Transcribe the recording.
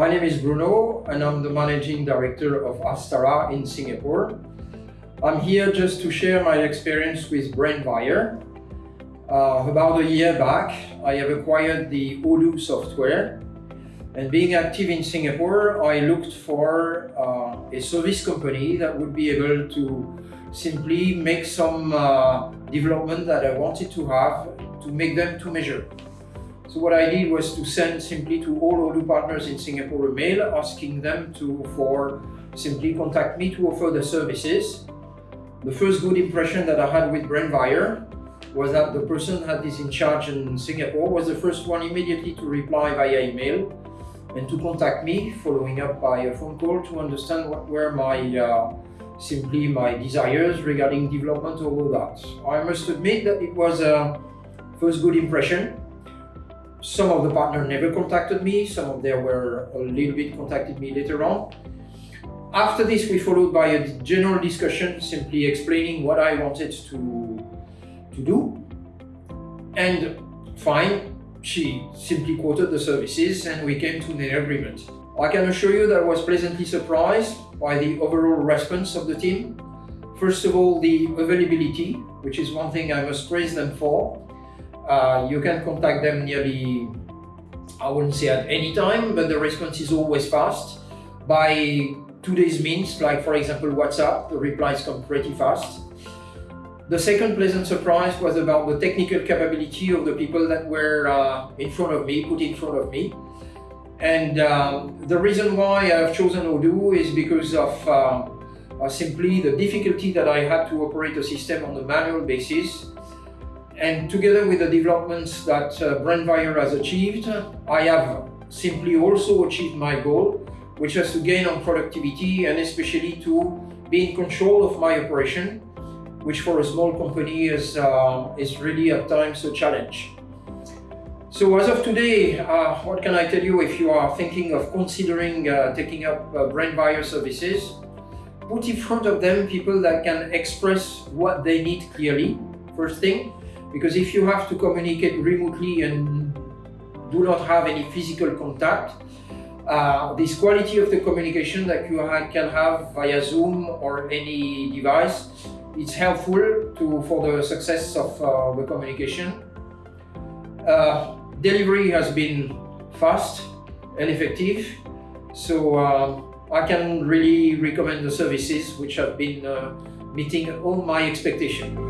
My name is Bruno and I'm the Managing Director of Astara in Singapore. I'm here just to share my experience with BrainVire. Uh, about a year back, I have acquired the Odoo software and being active in Singapore, I looked for uh, a service company that would be able to simply make some uh, development that I wanted to have to make them to measure. So what I did was to send simply to all Odoo partners in Singapore a mail asking them to for simply contact me to offer the services. The first good impression that I had with BrainVire was that the person that is in charge in Singapore was the first one immediately to reply via email and to contact me following up by a phone call to understand what were my uh, simply my desires regarding development of all that. I must admit that it was a first good impression some of the partners never contacted me, some of them were a little bit contacted me later on. After this, we followed by a general discussion, simply explaining what I wanted to, to do. And fine, she simply quoted the services and we came to an agreement. I can assure you that I was pleasantly surprised by the overall response of the team. First of all, the availability, which is one thing I must praise them for. Uh, you can contact them nearly, I wouldn't say at any time, but the response is always fast. By today's means, like for example WhatsApp, the replies come pretty fast. The second pleasant surprise was about the technical capability of the people that were uh, in front of me, put in front of me. And um, the reason why I've chosen Odoo is because of uh, uh, simply the difficulty that I had to operate a system on a manual basis and together with the developments that uh, has achieved, I have simply also achieved my goal, which was to gain on productivity and especially to be in control of my operation, which for a small company is, uh, is really at times a challenge. So as of today, uh, what can I tell you if you are thinking of considering uh, taking up uh, BrainVire services? Put in front of them people that can express what they need clearly, first thing, because if you have to communicate remotely and do not have any physical contact, uh, this quality of the communication that you can have via Zoom or any device, it's helpful to, for the success of uh, the communication. Uh, delivery has been fast and effective, so uh, I can really recommend the services which have been uh, meeting all my expectations.